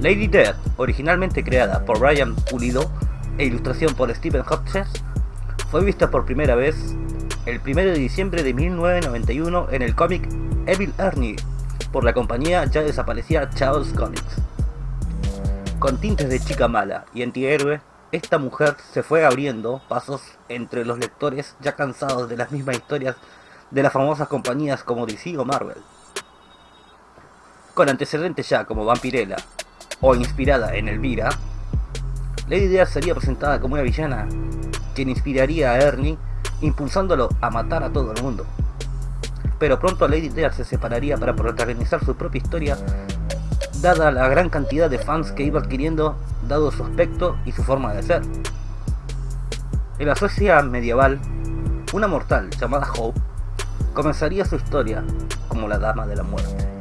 Lady Death, originalmente creada por Brian Pulido e ilustración por Stephen Hodges, fue vista por primera vez el 1 de diciembre de 1991 en el cómic Evil Ernie por la compañía ya desaparecida Charles Comics. Con tintes de chica mala y antihéroe, esta mujer se fue abriendo pasos entre los lectores ya cansados de las mismas historias de las famosas compañías como DC o Marvel. Con antecedentes ya como Vampirella o inspirada en Elvira, Lady Death sería presentada como una villana quien inspiraría a Ernie impulsándolo a matar a todo el mundo. Pero pronto Lady Death se separaría para protagonizar su propia historia dada la gran cantidad de fans que iba adquiriendo dado su aspecto y su forma de ser. En la Suecia medieval, una mortal llamada Hope comenzaría su historia como la Dama de la Muerte.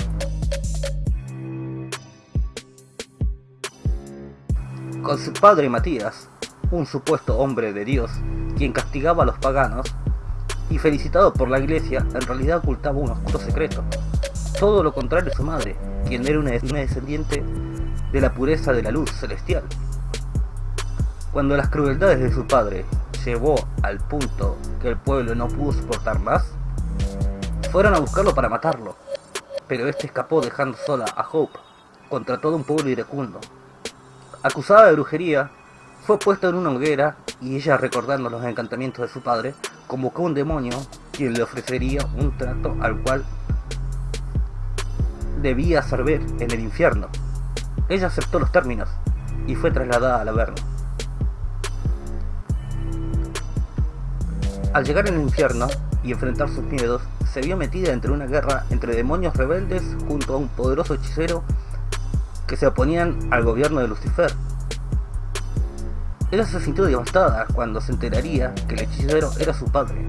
Con su padre Matías, un supuesto hombre de Dios, quien castigaba a los paganos, y felicitado por la iglesia, en realidad ocultaba un oscuro secreto. Todo lo contrario de su madre, quien era una, descendiente de la pureza de la luz celestial. Cuando las crueldades de su padre llevó al punto que el pueblo no pudo soportar más, fueron a buscarlo para matarlo, pero este escapó dejando sola a Hope contra todo un pueblo iracundo. Acusada de brujería, fue puesta en una hoguera y ella, recordando los encantamientos de su padre, convocó a un demonio quien le ofrecería un trato al cual debía servir en el infierno. Ella aceptó los términos y fue trasladada al Averno. Al llegar al infierno y enfrentar sus miedos, se vio metida entre una guerra entre demonios rebeldes junto a un poderoso hechicero que se oponían al gobierno de Lucifer ella se sintió devastada cuando se enteraría que el hechicero era su padre.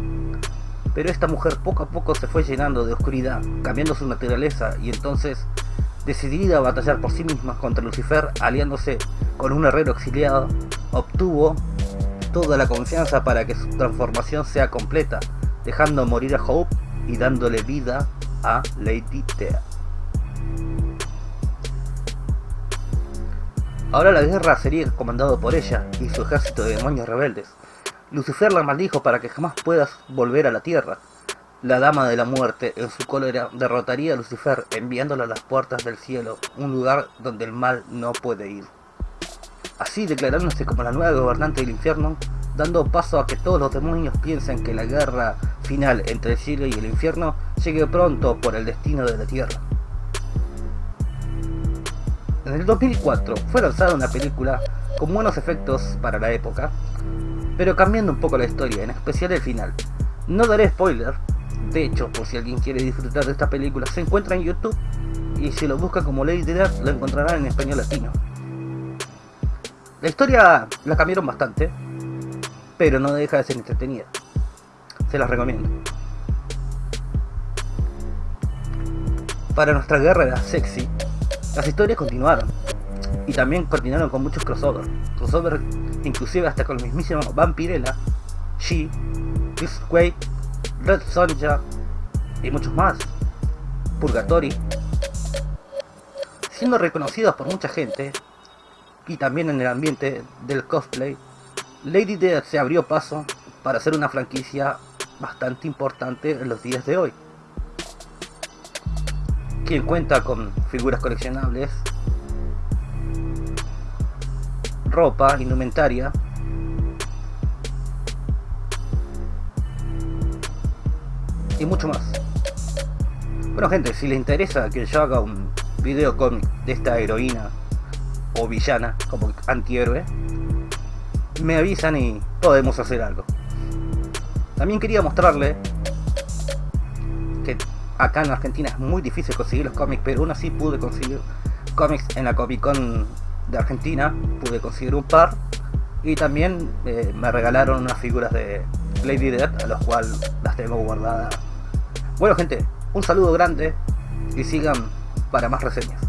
Pero esta mujer poco a poco se fue llenando de oscuridad, cambiando su naturaleza y entonces, decidida a batallar por sí misma contra Lucifer, aliándose con un herrero exiliado, obtuvo toda la confianza para que su transformación sea completa, dejando morir a Hope y dándole vida a Lady Thea. Ahora la guerra sería comandado por ella y su ejército de demonios rebeldes. Lucifer la maldijo para que jamás puedas volver a la tierra. La Dama de la Muerte, en su cólera, derrotaría a Lucifer enviándola a las puertas del cielo, un lugar donde el mal no puede ir. Así declarándose como la nueva gobernante del infierno, dando paso a que todos los demonios piensen que la guerra final entre el cielo y el infierno llegue pronto por el destino de la tierra. En el 2004 fue lanzada una película con buenos efectos para la época, pero cambiando un poco la historia, en especial el final. No daré spoiler, de hecho, por si alguien quiere disfrutar de esta película, se encuentra en YouTube y si lo busca como Lady Death lo encontrarán en español latino. La historia la cambiaron bastante, pero no deja de ser entretenida. Se las recomiendo. Para nuestra guerra sexy, las historias continuaron, y también continuaron con muchos crossover, crossover inclusive hasta con el mismísimo Vampirella, She, Quake, Red Sonja y muchos más, Purgatory, siendo reconocidos por mucha gente y también en el ambiente del cosplay, Lady Death se abrió paso para ser una franquicia bastante importante en los días de hoy quien cuenta con figuras coleccionables, ropa, indumentaria, y mucho más. Bueno gente, si les interesa que yo haga un video cómic de esta heroína o villana como antihéroe, me avisan y podemos hacer algo. También quería mostrarle acá en Argentina es muy difícil conseguir los cómics, pero aún así pude conseguir cómics en la Comic Con de Argentina, pude conseguir un par y también eh, me regalaron unas figuras de Lady Death, a las cuales las tengo guardadas. Bueno gente, un saludo grande y sigan para más reseñas.